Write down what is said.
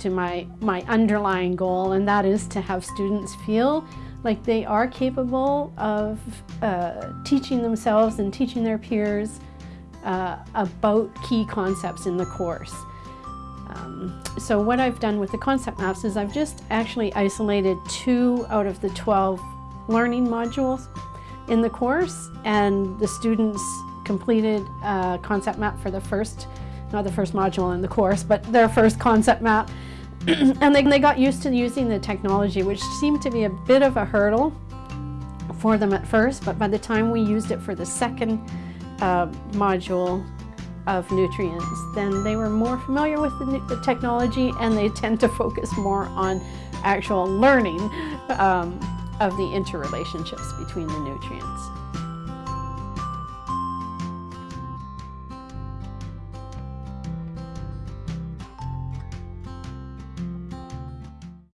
to my, my underlying goal, and that is to have students feel like they are capable of uh, teaching themselves and teaching their peers uh, about key concepts in the course. Um, so what I've done with the concept maps is I've just actually isolated two out of the 12 learning modules in the course and the students completed a concept map for the first, not the first module in the course, but their first concept map. and they, they got used to using the technology, which seemed to be a bit of a hurdle for them at first, but by the time we used it for the second uh, module of nutrients, then they were more familiar with the, the, technology and they tend to focus more on actual learning um, of the interrelationships between the nutrients.